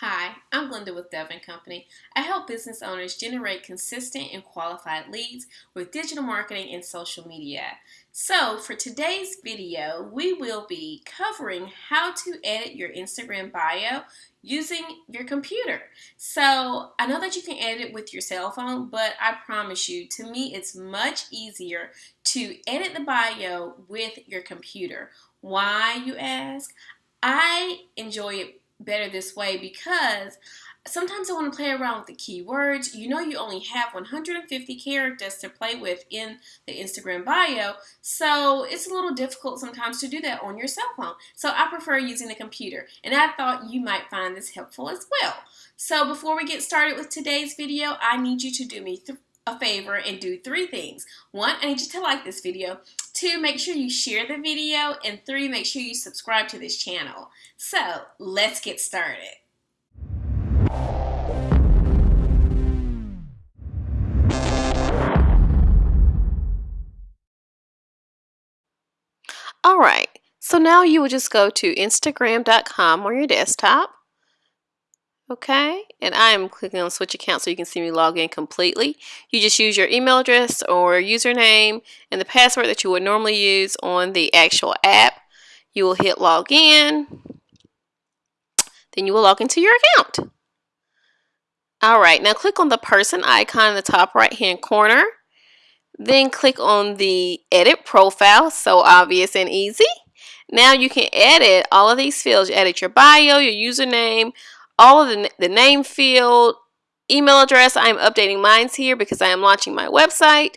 Hi, I'm Glenda with Dove & Company. I help business owners generate consistent and qualified leads with digital marketing and social media. So for today's video, we will be covering how to edit your Instagram bio using your computer. So I know that you can edit it with your cell phone, but I promise you, to me, it's much easier to edit the bio with your computer. Why, you ask? I enjoy it better this way because sometimes I want to play around with the keywords. You know you only have 150 characters to play with in the Instagram bio, so it's a little difficult sometimes to do that on your cell phone. So I prefer using the computer, and I thought you might find this helpful as well. So before we get started with today's video, I need you to do me a favor and do three things. One, I need you to like this video. Two, make sure you share the video. And three, make sure you subscribe to this channel. So let's get started. All right, so now you will just go to Instagram.com on your desktop Okay, and I am clicking on switch account so you can see me log in completely. You just use your email address or username and the password that you would normally use on the actual app. You will hit log in. Then you will log into your account. All right, now click on the person icon in the top right hand corner. Then click on the edit profile, so obvious and easy. Now you can edit all of these fields. You edit your bio, your username, all of the, the name field, email address. I'm updating mine here because I am launching my website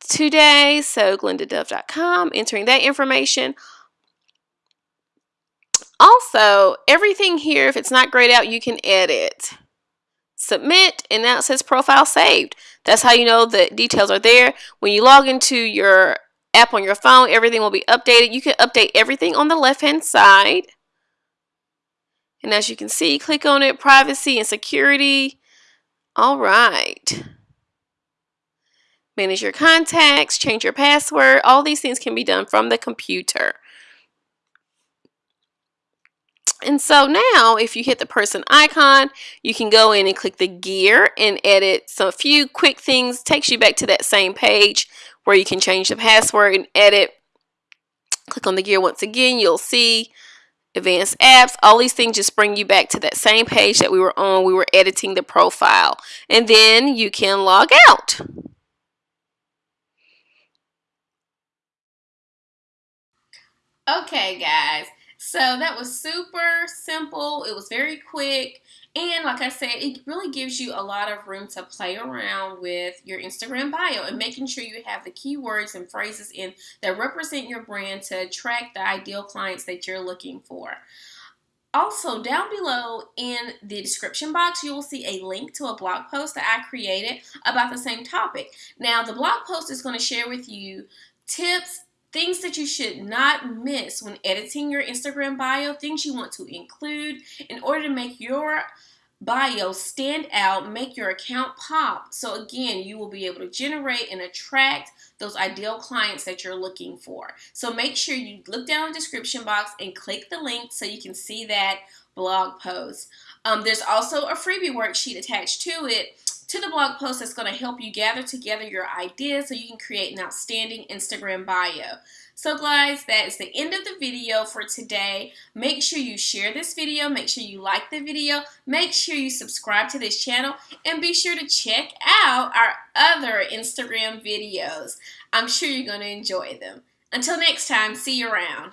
today. So glendadove.com, entering that information. Also, everything here, if it's not grayed out, you can edit. Submit, and now it says profile saved. That's how you know the details are there. When you log into your app on your phone, everything will be updated. You can update everything on the left-hand side. And as you can see, click on it, privacy and security. All right. Manage your contacts, change your password. All these things can be done from the computer. And so now if you hit the person icon, you can go in and click the gear and edit some few quick things. Takes you back to that same page where you can change the password and edit. Click on the gear once again. You'll see advanced apps, all these things just bring you back to that same page that we were on. We were editing the profile. And then you can log out. Okay, guys. So that was super simple. It was very quick. And like I said, it really gives you a lot of room to play around with your Instagram bio and making sure you have the keywords and phrases in that represent your brand to attract the ideal clients that you're looking for. Also, down below in the description box, you will see a link to a blog post that I created about the same topic. Now, the blog post is going to share with you tips things that you should not miss when editing your Instagram bio, things you want to include in order to make your bio stand out, make your account pop. So again, you will be able to generate and attract those ideal clients that you're looking for. So make sure you look down in the description box and click the link so you can see that blog post. Um, there's also a freebie worksheet attached to it to the blog post that's going to help you gather together your ideas so you can create an outstanding Instagram bio. So guys, that is the end of the video for today. Make sure you share this video. Make sure you like the video. Make sure you subscribe to this channel. And be sure to check out our other Instagram videos. I'm sure you're going to enjoy them. Until next time, see you around.